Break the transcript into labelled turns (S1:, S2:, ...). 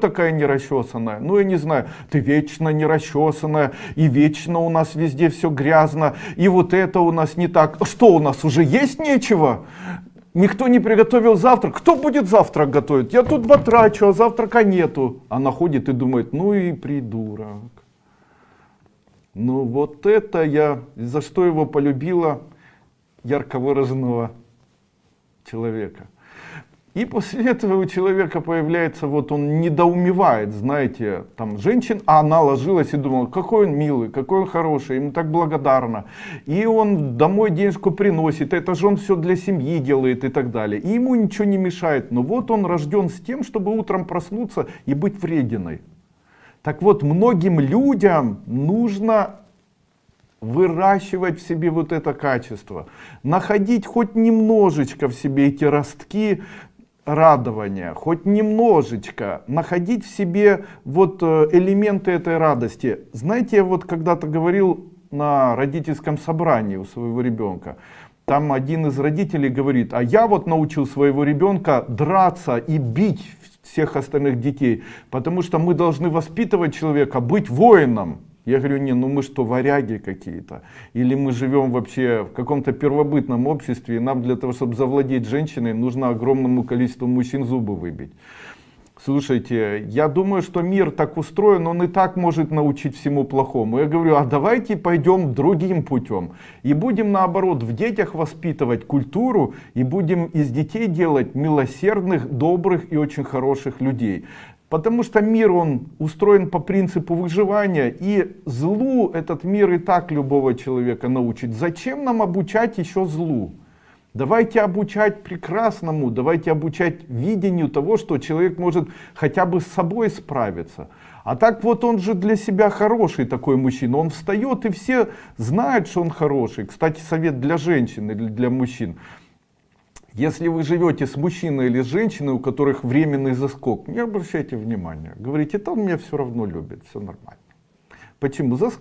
S1: такая нерасчесанная? Ну, я не знаю, ты вечно нерасчесанная, и вечно у нас везде все грязно, и вот это у нас не так. Что у нас уже есть нечего? Никто не приготовил завтрак. Кто будет завтрак готовить? Я тут батрачу, а завтрака нету. Она ходит и думает, ну и придурок. Ну вот это я, за что его полюбила ярко выраженного человека. И после этого у человека появляется, вот он недоумевает, знаете, там женщин, а она ложилась и думала, какой он милый, какой он хороший, ему так благодарна. И он домой денежку приносит, это же он все для семьи делает и так далее. И ему ничего не мешает, но вот он рожден с тем, чтобы утром проснуться и быть врединой. Так вот, многим людям нужно выращивать в себе вот это качество, находить хоть немножечко в себе эти ростки радования, хоть немножечко находить в себе вот э, элементы этой радости. Знаете, я вот когда-то говорил на родительском собрании у своего ребенка, там один из родителей говорит, а я вот научил своего ребенка драться и бить всех остальных детей, потому что мы должны воспитывать человека быть воином. Я говорю, не, ну мы что, варяги какие-то? Или мы живем вообще в каком-то первобытном обществе, и нам для того, чтобы завладеть женщиной, нужно огромному количеству мужчин зубы выбить. Слушайте, я думаю, что мир так устроен, он и так может научить всему плохому. Я говорю, а давайте пойдем другим путем. И будем наоборот в детях воспитывать культуру, и будем из детей делать милосердных, добрых и очень хороших людей. Потому что мир, он устроен по принципу выживания, и злу этот мир и так любого человека научит. Зачем нам обучать еще злу? Давайте обучать прекрасному, давайте обучать видению того, что человек может хотя бы с собой справиться. А так вот он же для себя хороший такой мужчина, он встает и все знают, что он хороший. Кстати, совет для женщин или для мужчин. Если вы живете с мужчиной или с женщиной, у которых временный заскок, не обращайте внимания. Говорите, он меня все равно любит, все нормально. Почему? Заскок